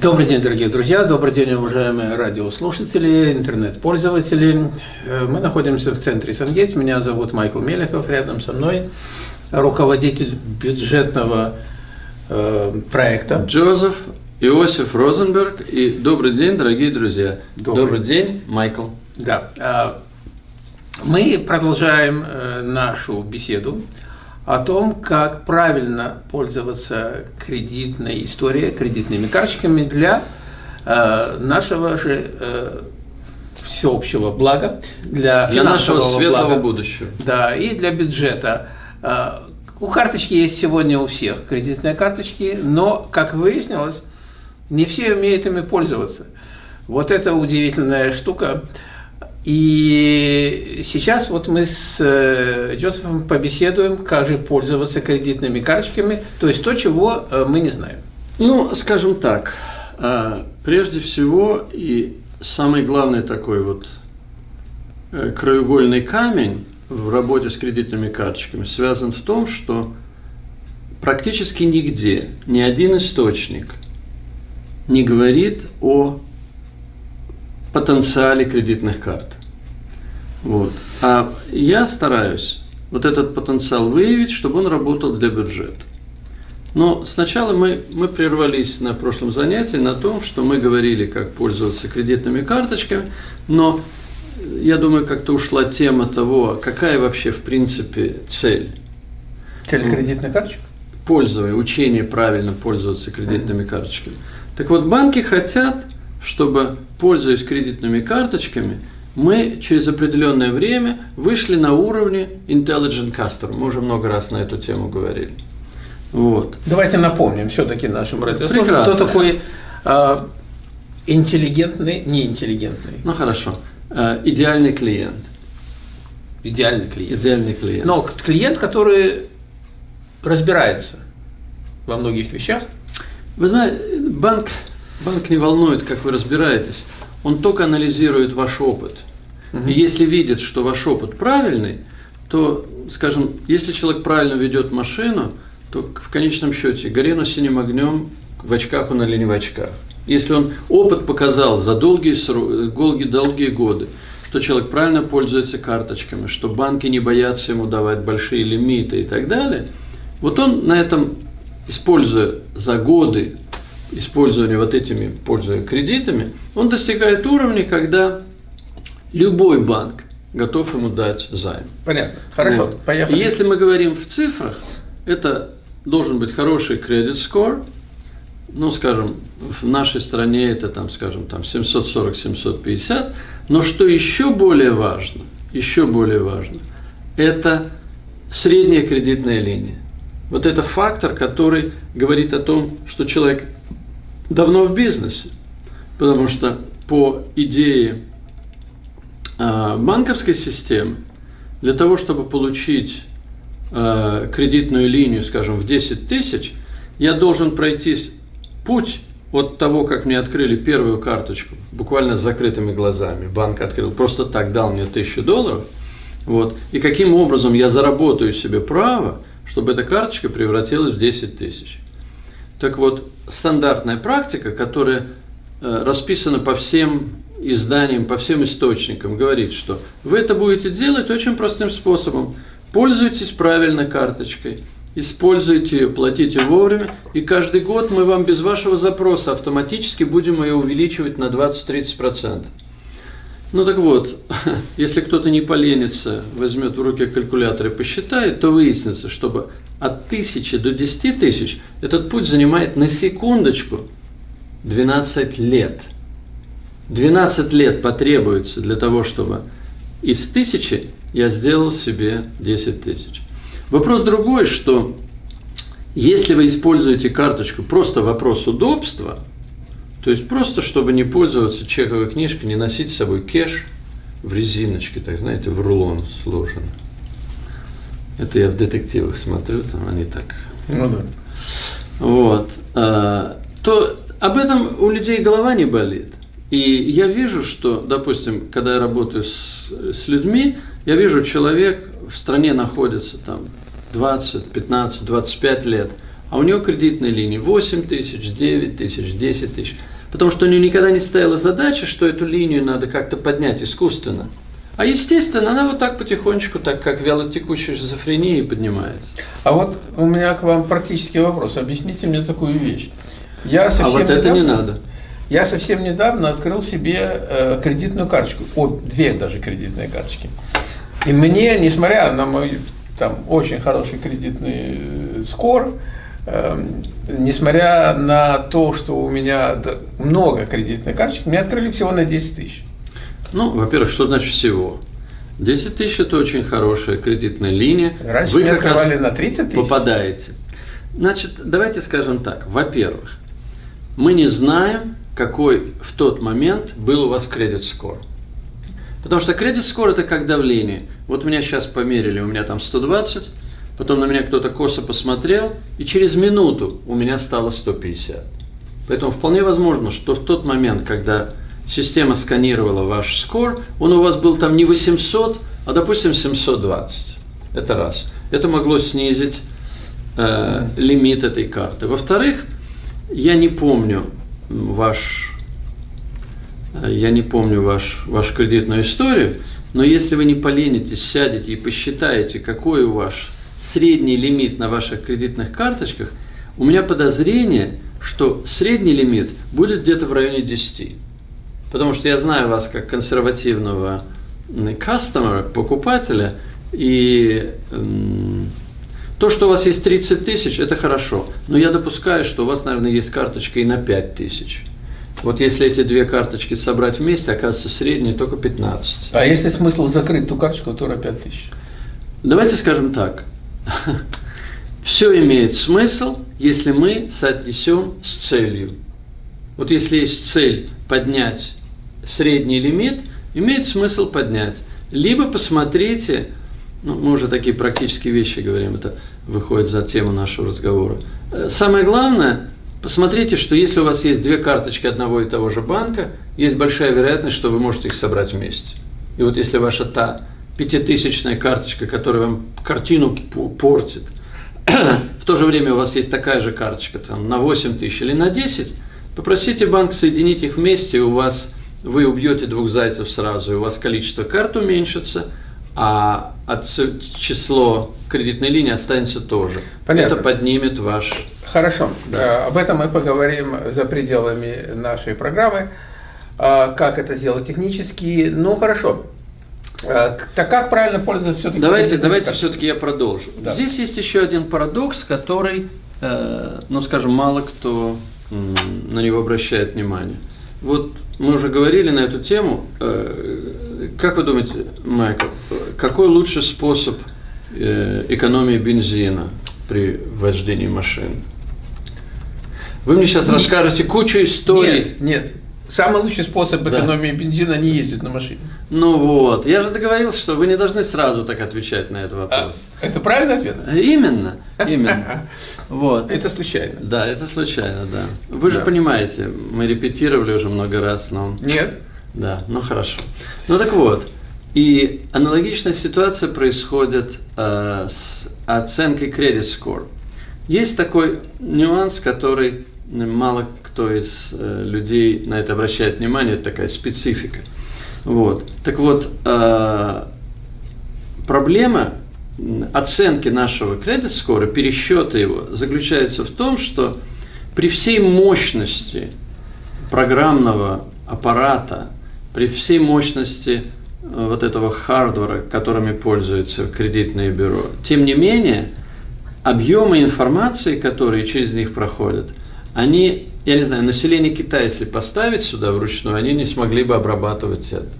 Добрый день, дорогие друзья, добрый день, уважаемые радиослушатели, интернет-пользователи. Э, мы находимся в центре Сангейт, меня зовут Майкл Мелехов, рядом со мной руководитель бюджетного э, проекта. Джозеф Иосиф Розенберг. И добрый день, дорогие друзья. Добрый, добрый день, Майкл. Да. Э, мы продолжаем э, нашу беседу о том, как правильно пользоваться кредитной историей, кредитными карточками для э, нашего же э, всеобщего блага, для, для нашего светлого блага, будущего. Да, и для бюджета. Э, у карточки есть сегодня у всех кредитные карточки, но, как выяснилось, не все умеют ими пользоваться. Вот это удивительная штука. И сейчас вот мы с э, Джозефом побеседуем, как же пользоваться кредитными карточками, то есть то, чего э, мы не знаем. Ну, скажем так, э, прежде всего и самый главный такой вот краеугольный камень в работе с кредитными карточками связан в том, что практически нигде ни один источник не говорит о потенциале кредитных карт. Вот. А я стараюсь вот этот потенциал выявить, чтобы он работал для бюджета. Но сначала мы, мы прервались на прошлом занятии на том, что мы говорили, как пользоваться кредитными карточками, но я думаю, как-то ушла тема того, какая вообще в принципе цель. Цель кредитных карточек? Пользование, учение правильно пользоваться кредитными карточками. Так вот, банки хотят, чтобы, пользуясь кредитными карточками, мы через определенное время вышли на уровне Intelligent Customer. Мы уже много раз на эту тему говорили. Вот. Давайте напомним все-таки нашим радиослушателям, кто такой э, интеллигентный, неинтеллигентный. Ну хорошо. Э, идеальный клиент. Идеальный клиент. Идеальный клиент. Но клиент, который разбирается во многих вещах. Вы знаете, банк, банк не волнует, как вы разбираетесь. Он только анализирует ваш опыт – и если видит, что ваш опыт правильный, то, скажем, если человек правильно ведет машину, то в конечном счете гори на синим огнем, в очках он или не в очках. Если он опыт показал за долгие, долгие, долгие годы, что человек правильно пользуется карточками, что банки не боятся ему давать большие лимиты и так далее, вот он на этом, используя за годы использования вот этими, пользуя кредитами, он достигает уровня, когда любой банк готов ему дать займ. Понятно. Хорошо, вот. поехали. Если мы говорим в цифрах, это должен быть хороший кредит скор, ну, скажем, в нашей стране это, там, скажем, там 740-750, но что еще более важно, еще более важно, это средняя кредитная линия. Вот это фактор, который говорит о том, что человек давно в бизнесе, потому что по идее банковской системы для того, чтобы получить а, кредитную линию, скажем, в 10 тысяч, я должен пройти путь от того, как мне открыли первую карточку, буквально с закрытыми глазами, банк открыл, просто так дал мне тысячу долларов, вот, и каким образом я заработаю себе право, чтобы эта карточка превратилась в 10 тысяч. Так вот, стандартная практика, которая э, расписана по всем изданиям, по всем источникам говорит, что вы это будете делать очень простым способом. Пользуйтесь правильно карточкой, используйте ее, платите вовремя, и каждый год мы вам без вашего запроса автоматически будем ее увеличивать на 20-30%. Ну так вот, если кто-то не поленится, возьмет в руки калькулятор и посчитает, то выяснится, чтобы от 1000 до 10 тысяч этот путь занимает на секундочку 12 лет – 12 лет потребуется для того, чтобы из тысячи я сделал себе 10 тысяч. Вопрос другой, что если вы используете карточку просто вопрос удобства, то есть просто чтобы не пользоваться чековой книжкой, не носить с собой кеш в резиночке, так знаете, в рулон сложено. Это я в детективах смотрю, там они так. Ну да. Вот. А, то об этом у людей голова не болит. И я вижу, что, допустим, когда я работаю с, с людьми, я вижу, человек в стране находится там 20, 15, 25 лет, а у него кредитная линия 8 тысяч, 9 тысяч, 10 тысяч. Потому что у него никогда не стояла задача, что эту линию надо как-то поднять искусственно. А естественно, она вот так потихонечку, так как вялотекущая шизофрения поднимается. А вот у меня к вам практический вопрос. Объясните мне такую вещь. Я совсем а вот это недавно, не надо. Я совсем недавно открыл себе э, кредитную карточку. О, две даже кредитные карточки. И мне, несмотря на мой там очень хороший кредитный э, скор, э, несмотря на то, что у меня много кредитных карточек, мне открыли всего на 10 тысяч. Ну, во-первых, что значит всего? 10 тысяч – это очень хорошая кредитная линия. Раньше Вы как раз на 30 тысяч. попадаете. Значит, давайте скажем так. Во-первых, мы не знаем, какой в тот момент был у вас кредит скор. Потому что кредит скор – это как давление. Вот меня сейчас померили, у меня там 120, потом на меня кто-то косо посмотрел, и через минуту у меня стало 150. Поэтому вполне возможно, что в тот момент, когда система сканировала ваш скор, он у вас был там не 800, а, допустим, 720. Это раз. Это могло снизить э, лимит этой карты. Во-вторых, я не помню ваш, э, я не помню ваш, вашу кредитную историю, но если вы не поленитесь, сядете и посчитаете, какой у вас средний лимит на ваших кредитных карточках, у меня подозрение, что средний лимит будет где-то в районе 10. Потому что я знаю вас как консервативного кастомера, покупателя, и то, что у вас есть 30 тысяч, это хорошо. Но я допускаю, что у вас, наверное, есть карточка и на 5 тысяч. Вот если эти две карточки собрать вместе, оказывается средняя только 15. А если смысл закрыть ту карточку, то на 5 тысяч? Давайте скажем так. Все имеет смысл, если мы соотнесем с целью. Вот если есть цель поднять средний лимит, имеет смысл поднять. Либо посмотрите, ну, мы уже такие практические вещи говорим, это выходит за тему нашего разговора. Э, самое главное, посмотрите, что если у вас есть две карточки одного и того же банка, есть большая вероятность, что вы можете их собрать вместе. И вот если ваша та пятитысячная карточка, которая вам картину портит, в то же время у вас есть такая же карточка там, на 8 тысяч или на 10, попросите банк соединить их вместе, и у вас вы убьете двух зайцев сразу, и у вас количество карт уменьшится, а число кредитной линии останется тоже. Понятно. Это поднимет ваш... Хорошо, да. Э, об этом мы поговорим за пределами нашей программы. А, как это сделать технически? Ну, хорошо. Э, так как правильно пользоваться все-таки? Давайте, давайте все-таки я продолжу. Да. Здесь есть еще один парадокс, который, э, ну, скажем, мало кто на него обращает внимание. Вот мы уже говорили на эту тему. Как вы думаете, Майкл, какой лучший способ э, экономии бензина при вождении машин? Вы мне сейчас нет. расскажете кучу историй. Нет, нет. Самый лучший способ экономии да. бензина не ездить на машине. Ну вот, я же договорился, что вы не должны сразу так отвечать на этот а, вопрос. А, это правильный ответ? Именно, именно. Вот. Это случайно. Да, это случайно, да. Вы да. же понимаете, мы репетировали уже много раз, но... Нет. Да, ну хорошо. Ну так вот, и аналогичная ситуация происходит э, с оценкой Credit Score. Есть такой нюанс, который мало кто из э, людей на это обращает внимание, это такая специфика. Вот. Так вот, э, проблема оценки нашего кредит скора, пересчета его, заключается в том, что при всей мощности программного аппарата, при всей мощности э, вот этого хардвара, которыми пользуются кредитные бюро, тем не менее, объемы информации, которые через них проходят, они, я не знаю, население Китая, если поставить сюда вручную, они не смогли бы обрабатывать это.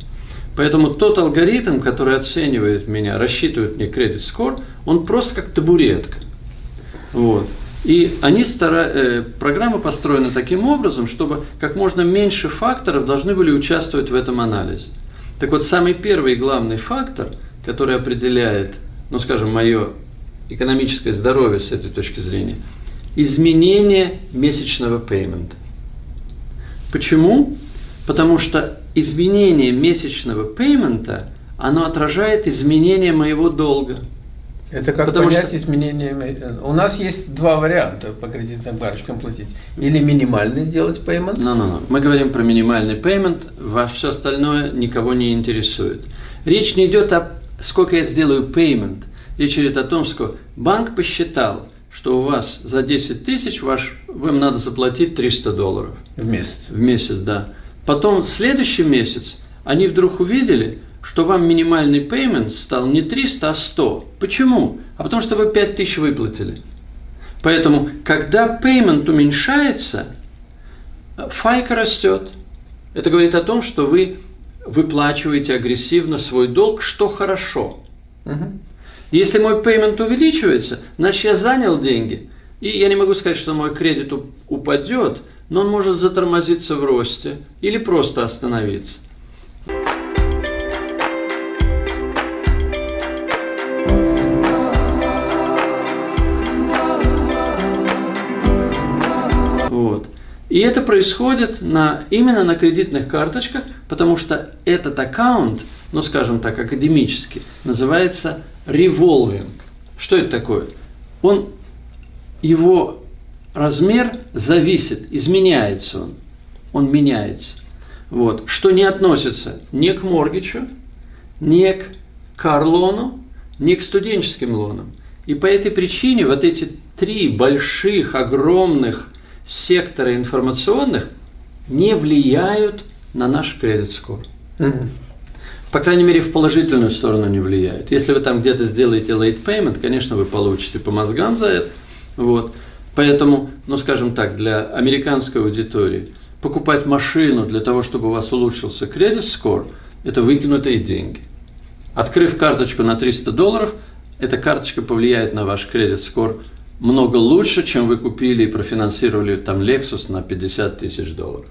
Поэтому тот алгоритм, который оценивает меня, рассчитывает мне кредит скор, он просто как табуретка. Вот. И они стара... э, программа построена таким образом, чтобы как можно меньше факторов должны были участвовать в этом анализе. Так вот, самый первый главный фактор, который определяет, ну скажем, мое экономическое здоровье с этой точки зрения, изменение месячного пеймента. Почему? Потому что изменение месячного пеймента, оно отражает изменение моего долга. Это как Потому понять что- изменениями? У нас есть два варианта по кредитным карточкам платить. Или минимальный делать payment, No, no, no. Мы говорим про минимальный payment, ваше все остальное никого не интересует. Речь не идет о сколько я сделаю payment. Речь идет о том, что банк посчитал, что у вас за 10 тысяч ваш, вам надо заплатить 300 долларов в месяц. в месяц, да. Потом в следующий месяц они вдруг увидели, что вам минимальный payment стал не 300, а 100. Почему? А потому что вы 5000 выплатили. Поэтому, когда payment уменьшается, файка растет. Это говорит о том, что вы выплачиваете агрессивно свой долг, что хорошо. Мгм. Если мой payment увеличивается, значит я занял деньги. И я не могу сказать, что мой кредит уп- упадет, но он может затормозиться в росте или просто остановиться. И это происходит на, именно на кредитных карточках, потому что этот аккаунт, ну скажем так, академически, называется revolving. Что это такое? Он, его размер зависит, изменяется он, он меняется. Вот. Что не относится ни к моргичу, ни к карлону, ни к студенческим лонам. И по этой причине вот эти три больших, огромных сектора информационных не влияют на наш кредит скор. Мгм. По крайней мере, в положительную сторону не влияют. Если вы там где-то сделаете late payment, конечно, вы получите по мозгам за это. Вот. Поэтому, ну скажем так, для американской аудитории покупать машину для того, чтобы у вас улучшился кредит скор, это выкинутые деньги. Открыв карточку на 300 долларов, эта карточка повлияет на ваш кредит скор много лучше, чем вы купили и профинансировали там Lexus на 50 тысяч долларов.